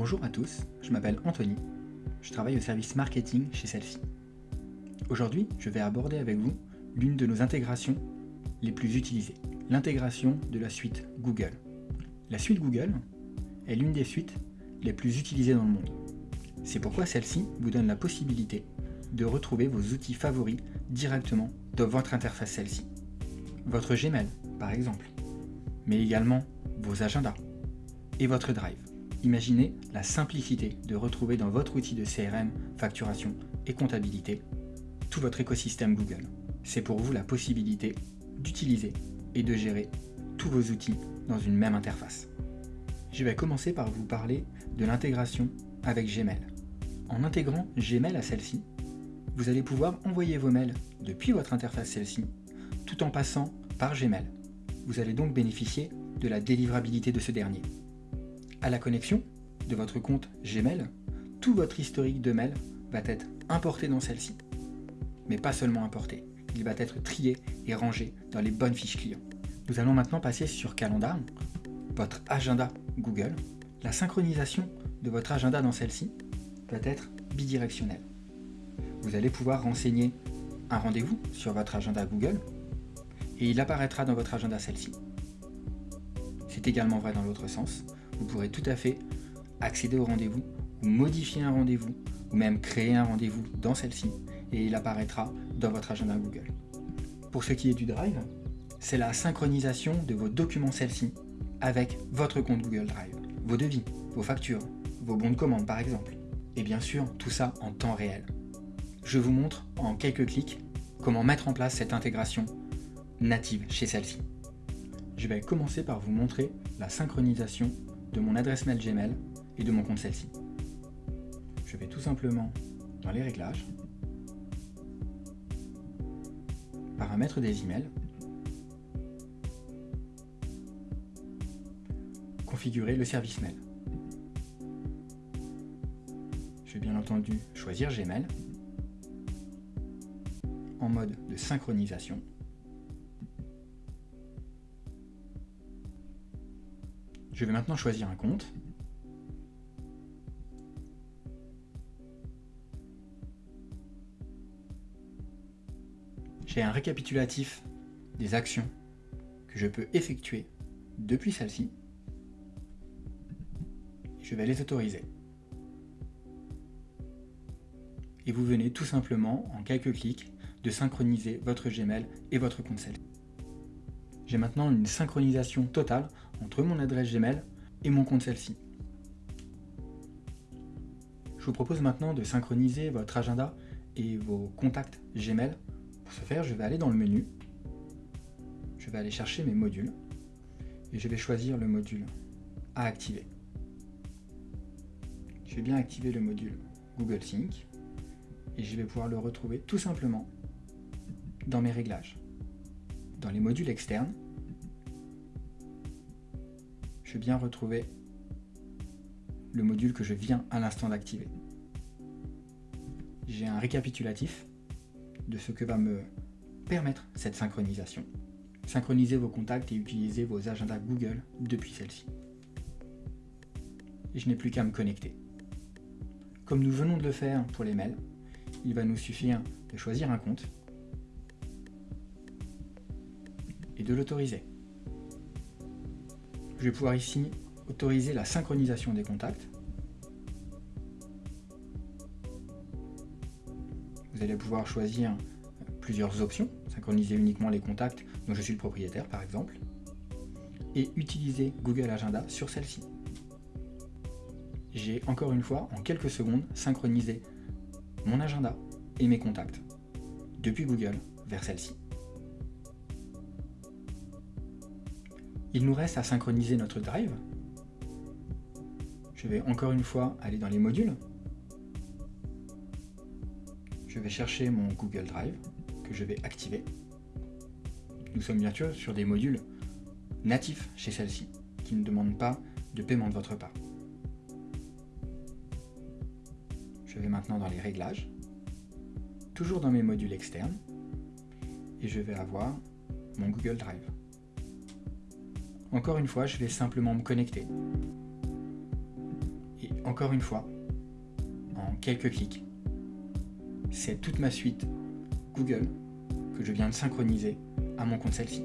Bonjour à tous, je m'appelle Anthony, je travaille au service marketing chez Selfie. Aujourd'hui, je vais aborder avec vous l'une de nos intégrations les plus utilisées, l'intégration de la suite Google. La suite Google est l'une des suites les plus utilisées dans le monde. C'est pourquoi celle-ci vous donne la possibilité de retrouver vos outils favoris directement dans votre interface celle-ci. Votre Gmail, par exemple, mais également vos agendas et votre Drive. Imaginez la simplicité de retrouver dans votre outil de CRM, facturation et comptabilité tout votre écosystème Google. C'est pour vous la possibilité d'utiliser et de gérer tous vos outils dans une même interface. Je vais commencer par vous parler de l'intégration avec Gmail. En intégrant Gmail à celle-ci, vous allez pouvoir envoyer vos mails depuis votre interface celle-ci, tout en passant par Gmail. Vous allez donc bénéficier de la délivrabilité de ce dernier à la connexion de votre compte Gmail, tout votre historique de mail va être importé dans celle-ci. Mais pas seulement importé, il va être trié et rangé dans les bonnes fiches clients. Nous allons maintenant passer sur Calendar, votre agenda Google. La synchronisation de votre agenda dans celle-ci va être bidirectionnelle. Vous allez pouvoir renseigner un rendez-vous sur votre agenda Google et il apparaîtra dans votre agenda celle-ci. C'est également vrai dans l'autre sens vous pourrez tout à fait accéder au rendez-vous ou modifier un rendez-vous ou même créer un rendez-vous dans celle-ci et il apparaîtra dans votre agenda Google. Pour ce qui est du Drive, c'est la synchronisation de vos documents celle-ci avec votre compte Google Drive, vos devis, vos factures, vos bons de commande par exemple. Et bien sûr, tout ça en temps réel. Je vous montre en quelques clics comment mettre en place cette intégration native chez celle-ci. Je vais commencer par vous montrer la synchronisation de mon adresse mail Gmail et de mon compte celle-ci. Je vais tout simplement dans les réglages, paramètres des emails, configurer le service mail. Je vais bien entendu choisir Gmail en mode de synchronisation Je vais maintenant choisir un compte. J'ai un récapitulatif des actions que je peux effectuer depuis celle-ci. Je vais les autoriser. Et vous venez tout simplement, en quelques clics, de synchroniser votre Gmail et votre compte j'ai maintenant une synchronisation totale entre mon adresse Gmail et mon compte celle-ci. Je vous propose maintenant de synchroniser votre agenda et vos contacts Gmail. Pour ce faire, je vais aller dans le menu, je vais aller chercher mes modules et je vais choisir le module à activer. Je vais bien activer le module Google Sync et je vais pouvoir le retrouver tout simplement dans mes réglages dans les modules externes, je vais bien retrouver le module que je viens à l'instant d'activer. J'ai un récapitulatif de ce que va me permettre cette synchronisation. Synchroniser vos contacts et utiliser vos agendas Google depuis celle-ci. Je n'ai plus qu'à me connecter. Comme nous venons de le faire pour les mails, il va nous suffire de choisir un compte et de l'autoriser. Je vais pouvoir ici autoriser la synchronisation des contacts. Vous allez pouvoir choisir plusieurs options, synchroniser uniquement les contacts dont je suis le propriétaire par exemple, et utiliser Google Agenda sur celle-ci. J'ai encore une fois, en quelques secondes, synchronisé mon agenda et mes contacts depuis Google vers celle-ci. Il nous reste à synchroniser notre drive. Je vais encore une fois aller dans les modules. Je vais chercher mon Google Drive que je vais activer. Nous sommes bien sûr sur des modules natifs chez celle-ci, qui ne demandent pas de paiement de votre part. Je vais maintenant dans les réglages, toujours dans mes modules externes, et je vais avoir mon Google Drive. Encore une fois, je vais simplement me connecter. Et encore une fois, en quelques clics, c'est toute ma suite Google que je viens de synchroniser à mon compte Selfie.